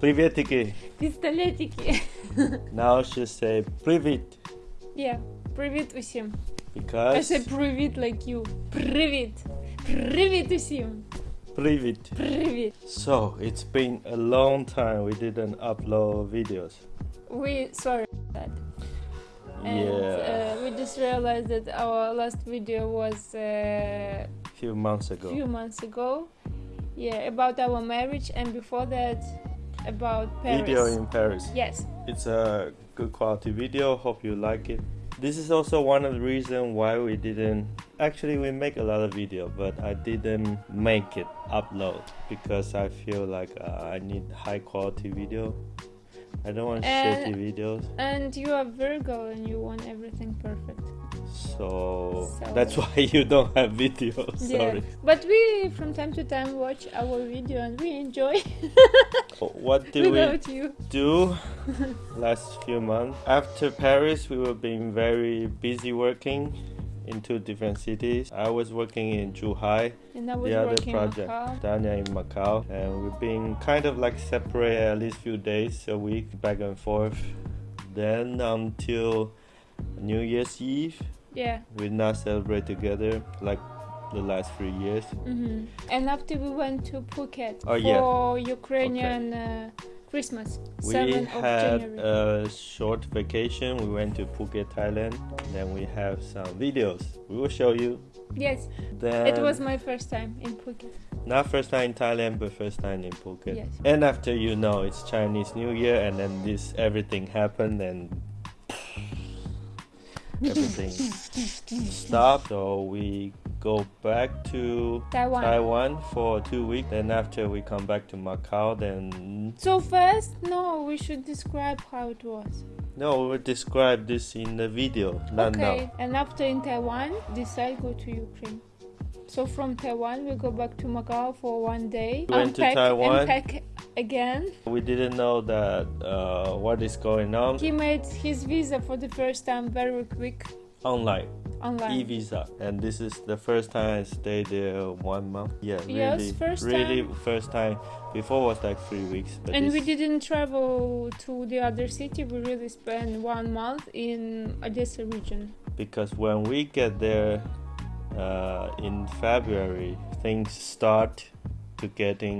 Приветики. Пістолетики. Now she say привіт Yeah. Привіт усім. I because say привіт like you. Привіт. Привіт усім. привіт. Привіт. So it's been a long time we didn't upload videos. We sorry for that. And yeah, uh, we just realized that our last video was uh, a few months ago. few months ago. Yeah, about our marriage, and before that, about Paris. Video in Paris. Yes. It's a good quality video. Hope you like it. This is also one of the reasons why we didn't. Actually, we make a lot of video, but I didn't make it upload because I feel like uh, I need high quality video. I don't want And- shitty videos. And you are Virgo, and you want everything perfect. So, So- that's why you don't have videos. Sorry. Yeah. But we, from time to time, watch our video, and we enjoy What do we you. do last few months? After Paris, we were being very busy working in two different cities. I was working in Zhuhai, And I was the other project, Macau. Danya in Macau, and we've been kind of like separate at least few days a week, back and forth. Then until New Year's Eve, Yeah. we not celebrate together like the last three years. hmm And after we went to Phuket Oh, for yeah. Ukrainian uh, Christmas, We 7th of had January. a short vacation. We went to Phuket, Thailand. Then we have some videos. We will show you. yes, Then it was my first time in Phuket. not first time in Thailand, but first time in Phuket. Yes. And after you know it's Chinese New Year, and then this everything happened, and everything stopped. So we go back to Taiwan. Taiwan for two weeks. Then after we come back to Macau, then So first, no, we should describe how it was. no, we will describe this in the video, not okay. now. And after in Taiwan, decide go to Ukraine. So from Taiwan, we go back to Macau for one day. We went to Taiwan. Unpack again. We didn't know that uh, what is going on He made his visa for the first time very quick online. online. e-visa and this is the first time i stayed there one month yeah Yes, really first really time. first time before was like three weeks but and this, we didn't travel to the other city. We really spent one month in Odessa region. because when we get there uh, in february things start to getting.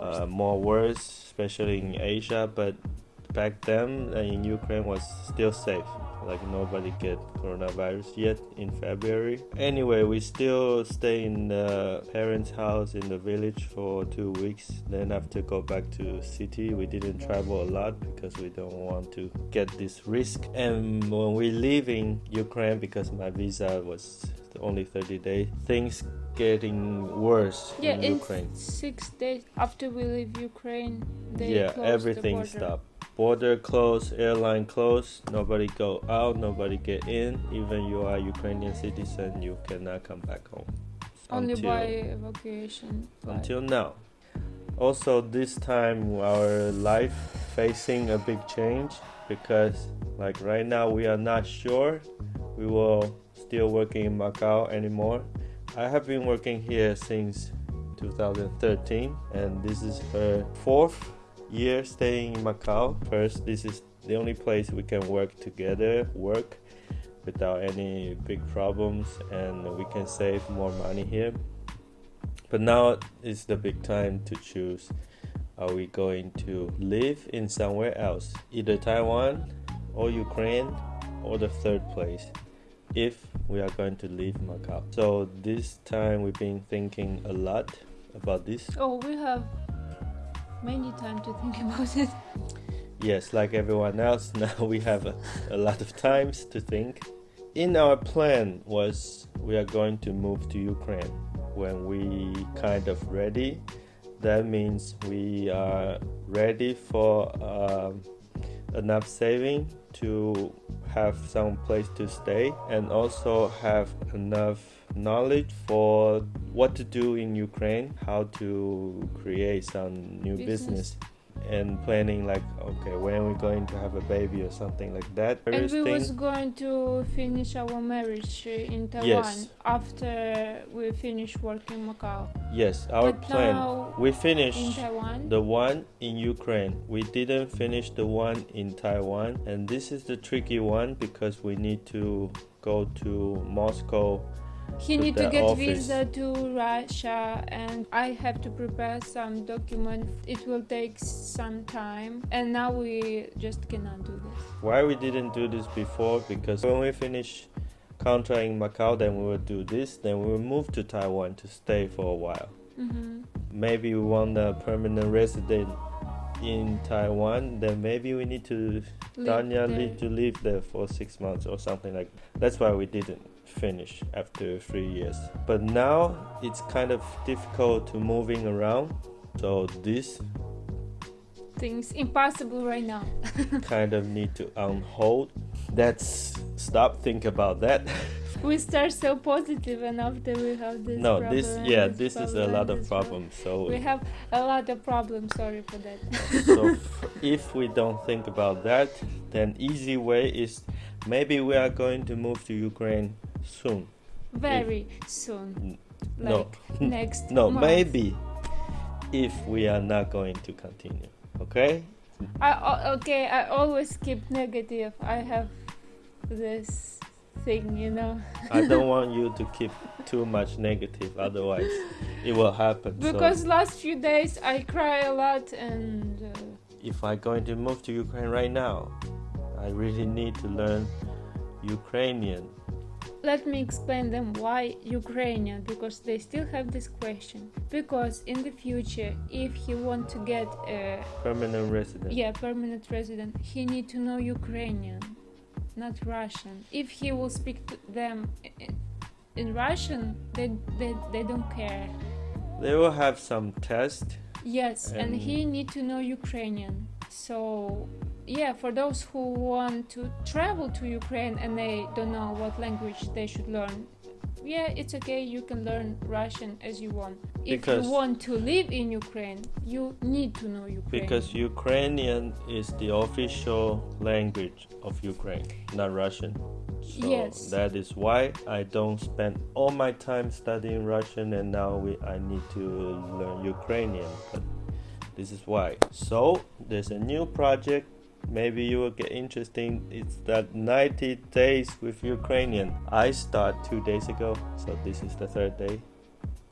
Uh, more worse especially in asia but back then uh, in ukraine was still safe like nobody get coronavirus yet in february. Anyway we still stay in the parents house in the village for two weeks. Then after go back to city we didn't travel a lot because we don't want to get this risk. And when we leave in ukraine because my visa was only 30 days things getting worse yeah, in in ukraine. six days after we leave Ukraine, they yeah everything the border. stopped border closed airline closed nobody go out nobody get in even you are ukrainian citizen you cannot come back home. Only until, by evacuation. until now. Also this time our life facing a big change because like right now we are not sure. We will still working in macau anymore. I have been working here since 2013 and this is her fourth year staying in macau. First this is the only place we can work together work without any big problems and we can save more money here. But now is the big time to choose. Are we going to live in somewhere else? Either taiwan or ukraine or the third place if we are going to leave macau. So this time we've been thinking a lot about this. Oh, we have many time to think about it. yes like everyone else now we have a, a lot of times to think in our plan was we are going to move to ukraine when we kind of ready that means we are ready for um, enough saving to have some place to stay and also have enough knowledge for what to do in Ukraine, how to create some new Business. business, and planning like okay when we're going to have a baby or something like that. And we was going to finish our marriage in Taiwan Yes. after we finish work in Macau. Yes, our but plan. We in finished the one in Ukraine. We didn't finish the one in Taiwan, and this is the tricky one because we need to go to Moscow. He need to get office. visa to Russia, and I have to prepare some document. It will take some time, and now we just cannot do this. Why we didn't do this before? Because when we finish contract in Macau, then we will do this. Then we will move to Taiwan to stay for a while. hmm Maybe we want a permanent resident in Taiwan. Then maybe we need to Tanya need to live there for six months or something like. That's why we didn't finish after three years. But now it's kind of difficult to moving around. So this things impossible right now. kind of need to on hold. Let's stop think about that. we start so positive, and after we have this. no, problem, this yeah, this this is a lot of problem. problems. So We have a lot of problems. Sorry for that. so f- if we don't think about that, then easy way is maybe we are going to move to Ukraine soon. Very soon. no. Like next. No, month. maybe if we are not going to continue. Okay? I okay. I always keep negative. I have this thing, you know, I don't want you to keep too much negative, otherwise it will happen. because so last few days I cry a lot, and uh, if I'm going to move to Ukraine right now, I really need to learn Ukrainian. let me explain them why Ukrainian because they still have this question. Because in the future, if he want to get a Permanent resident. yeah permanent resident, he need to know Ukrainian, not Russian. If he will speak to them in Russian, they they, they don't care. They will have some test. Yes, and And- he need to know Ukrainian. So yeah, for those who want to travel to Ukraine and they don't know what language they should learn, yeah, it's okay. You can learn Russian as you want. If you want to live in Ukraine, you need to know Ukraine. Because Ukrainian is the official language of Ukraine, not Russian. So Yes. that is why I don't spend all my time studying Russian and now we, I need to learn Ukrainian. But this is why. So there's a new project. Maybe you will get interesting. It's that 90 days with Ukrainian. I start two days ago, so this is the third day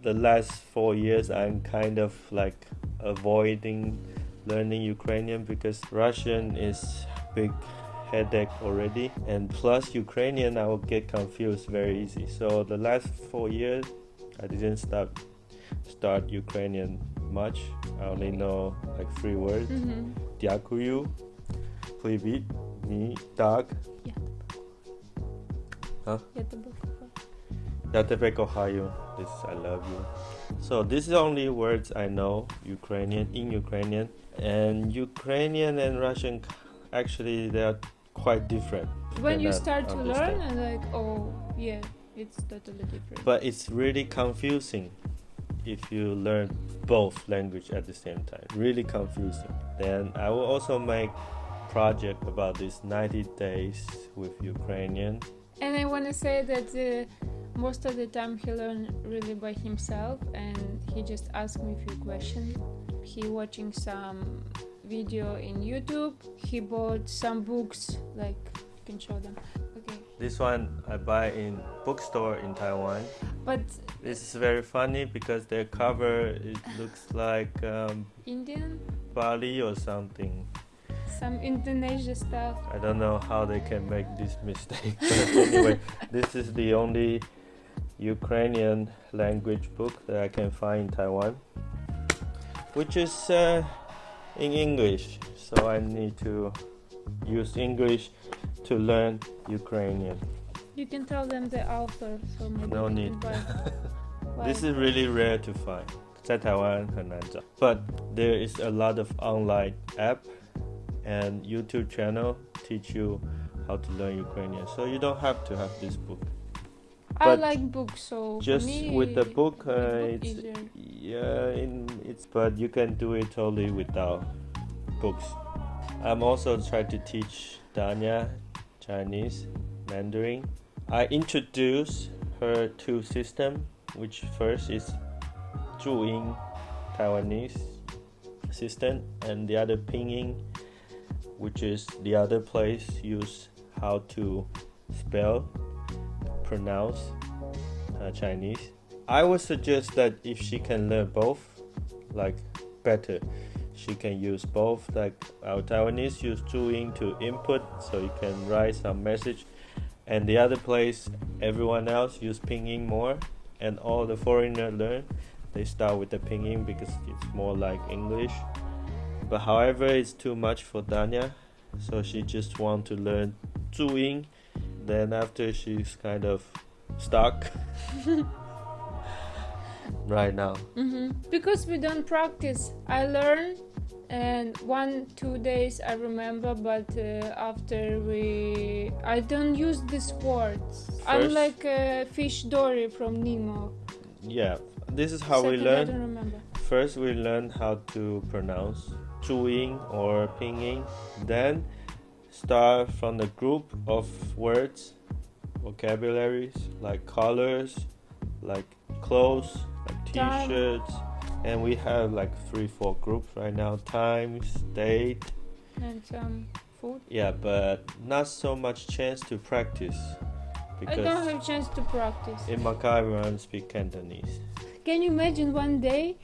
The last four years, I'm kind of like avoiding learning Ukrainian because Russian is big headache already and plus Ukrainian I will get confused very easy. So the last four years I didn't start start Ukrainian much. I only know like three words. Mhm. Дякую, привіт, ні, так, Я тебе Yatepec, Ohio. This I love you. So this is only words I know Ukrainian in Ukrainian and Ukrainian and Russian actually they are quite different. When you start to learn and like oh yeah, it's totally different. But it's really confusing if you learn both language at the same time. Really confusing. Then I will also make project about this 90 days with Ukrainian. And I want to say that uh, most of the time he learned really by himself, and he just asked me a few questions. He watching some video in YouTube. He bought some books, like you can show them. Okay, This one I buy in bookstore in Taiwan. but This is very funny because their cover it looks like um, Indian, Bali or something. some Indonesia stuff. I don't know how they can make this mistake. But anyway, this is the only Ukrainian language book that I can find in Taiwan, which is uh, in English. So I need to use English to learn Ukrainian. You can tell them the author, so maybe No they need. can buy. Why? This is really rare to find. 在台湾很难找. But there is a lot of online app and YouTube channel teach you how to learn Ukrainian. So you don't have to have this book. I like books, so Just me, with the book, uh, it's easier. yeah, in, it's but you can do it totally without books. I'm also trying to teach Danya Chinese, Mandarin. I introduce her to system, which first is Zhuyin Taiwanese system, and the other Pinyin, which is the other place use how to spell, pronounce uh, Chinese. I would suggest that if she can learn both, like better, she can use both. Like our Taiwanese use Zhuyin to input, so you can write some message, and the other place, everyone else use Pinyin more, and all the foreigner learn. They start with the Pinyin because it's more like English. But however, it's too much for Danya, so she just want to learn Zhuyin. Then after she's kind of stuck right now. hmm Because we don't practice. I learn, and one two days I remember, but uh, after we, I don't use these words. I'm like uh, Fish Dory from Nemo. Yeah, this is how we Second, I learn. First, we learn how to pronounce Zhuyin or Pinyin. Then, start from the group of words, vocabularies like colors, like clothes, like T-shirts, and we have like three, four groups right now: times, date. And some food. Yeah, but not so much chance to practice Because I don't have chance to practice. in Macau everyone speak Cantonese. Can you imagine one day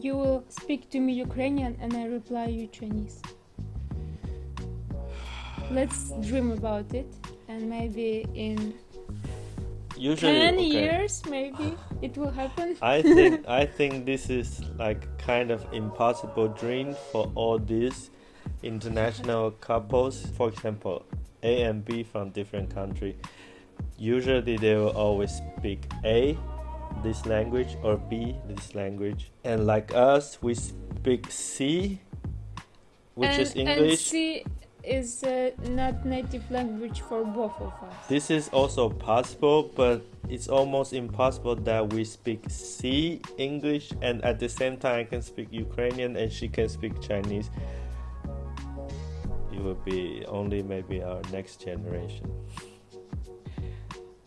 you will speak to me Ukrainian and I reply you Chinese? Let's dream about it and maybe in Usually, 10 okay. years maybe it will happen. I think I think this is like kind of impossible dream for all these international couples. For example, A and B from different country. Usually they will always speak A, this language, or B, this language. And like us, we speak C, which and, is And English. C is uh, not native language for both of us. This is also possible, but it's almost impossible that we speak C English and at the same time I can speak Ukrainian and she can speak Chinese. It will be only maybe our next generation.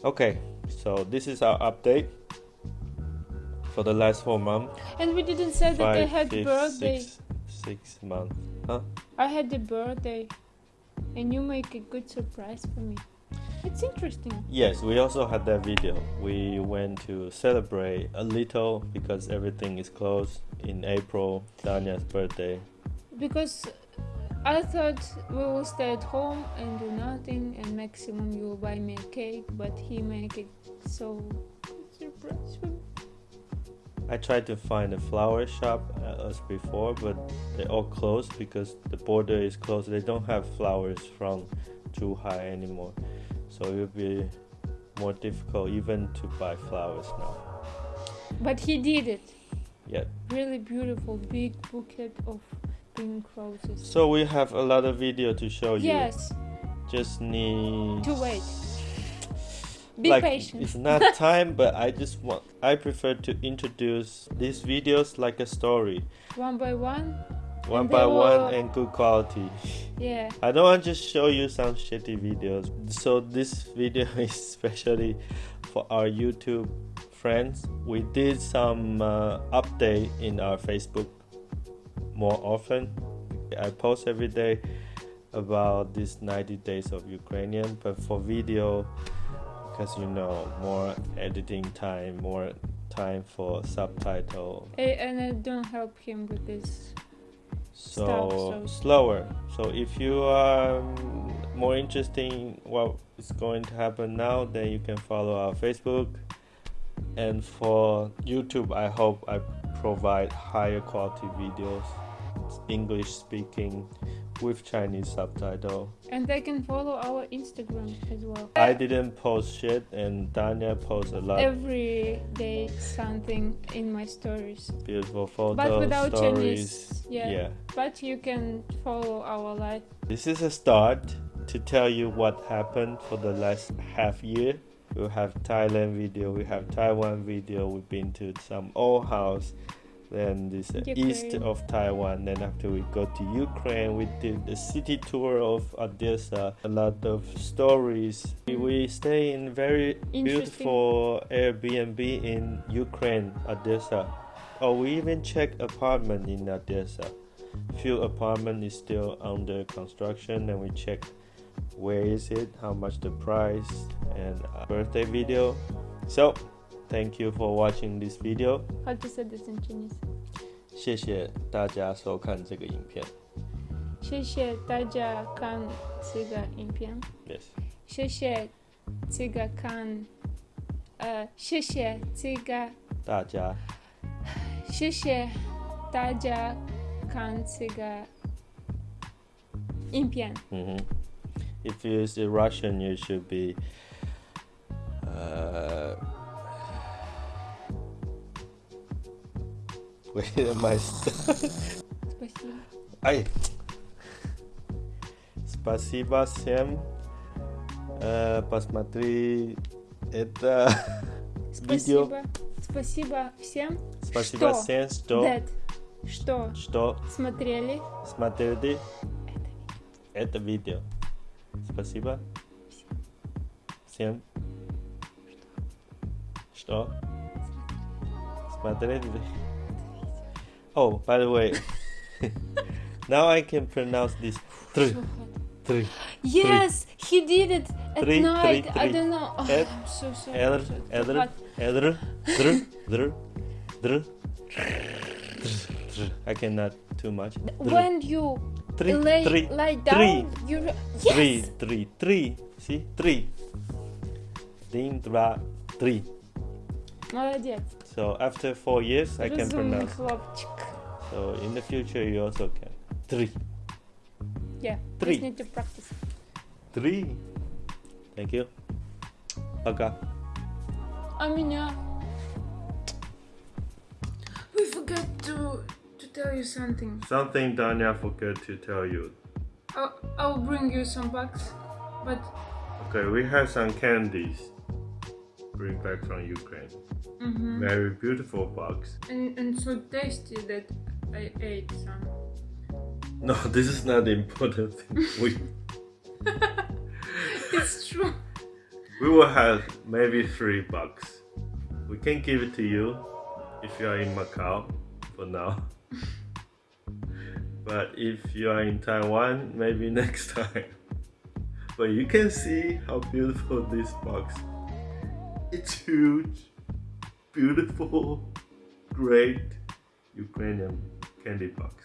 Okay, so this is our update for the last four months. And we didn't say that I had fifth, birthday. six, six months. I had the birthday, and you make a good surprise for me. It's interesting. Yes, we also had that video. We went to celebrate a little because everything is closed in April, Danya's birthday. Because I thought we will stay at home and do nothing, and maximum you will buy me a cake, but he make it so surprise for me. I tried to find a flower shop uh, as before, but they all closed because the border is closed. They don't have flowers from Zhuhai anymore, so it will be more difficult even to buy flowers now. But he did it. Yeah. Really beautiful, big bouquet of pink roses. So we have a lot of video to show you. Yes, Just need to wait. Be like patient. it's not time but i just want i prefer to introduce these videos like a story One by one. one by one and good quality Yeah. i don't want to just show you some shitty videos so this video is especially for our youtube friends we did some uh, update in our facebook more often i post every day about these 90 days of ukrainian but for video because you know more editing time more time for subtitle. Eh, And I don't help him with this. so, Stuff, so- slower. So if you are um, more interested in what is going to happen now then you can follow our facebook. And for youtube i hope i provide higher quality videos english speaking with chinese subtitle And they can follow our Instagram as well. i didn't post shit and danya posts a lot Every day something in my stories. beautiful photos But without stories Chinese. Yeah. yeah But you can follow our life. This is a start to tell you what happened for the last half year. We have Thailand video, we have Taiwan video, we've been to some old house, then this uh, east of Taiwan. Then after we go to Ukraine, we did the city tour of Odessa. A lot of stories. We stay in very beautiful Airbnb in Ukraine, Odessa. Oh, we even checked apartment in Odessa. Few apartment is still under construction, and we check where is it, how much the price, and birthday video. So, thank you for watching this video. How to say this in Chinese? 谢谢大家收看这个影片。谢谢大家看这个影片。 Yes，谢谢这个看，呃，谢谢这个，大家谢谢大家看这个影片。嗯哼。If you use the Russian, you should be. Uh, I? Спасибо. Ай. Спасибо всем. Э, посмотри это видео. Спасибо. Спасибо всем, Спасибо Что? всем, что, Дед, что что смотрели смотрели это видео. Спасибо всем, что смотрели. Oh, by the way, now I can pronounce this. Three, three. Yes, he did it at Three, night. three, I three. don't know. Oh, Ed- I'm so sorry. Elder, I'm so elder, hot. elder, dr, dr, dr, dr. I cannot too much. Dr. When you Three, lay, three, lie down, three. you re- yes. Three, three, three. See, three. Ding, dra, three. Молодец. So after four years, I can Разумный pronounce. хлопчик. So in the future, you also can. Three, Yeah. Three. Just need to practice. three. Thank you. Пока. А меня? We forgot to to tell you something. Something Danya forgot to tell you. I'll, I'll bring you some bucks, but Okay, we have some candies. Bring back from Ukraine. mhm. Very beautiful box. and and so tasty that I ate some. No, this is not the important thing. We It's true. we will have maybe three bucks. We can give it to you if you are in Macau for now. But if you are in Taiwan, maybe next time. But you can see how beautiful this box. It's huge, beautiful, great Ukrainian candy box.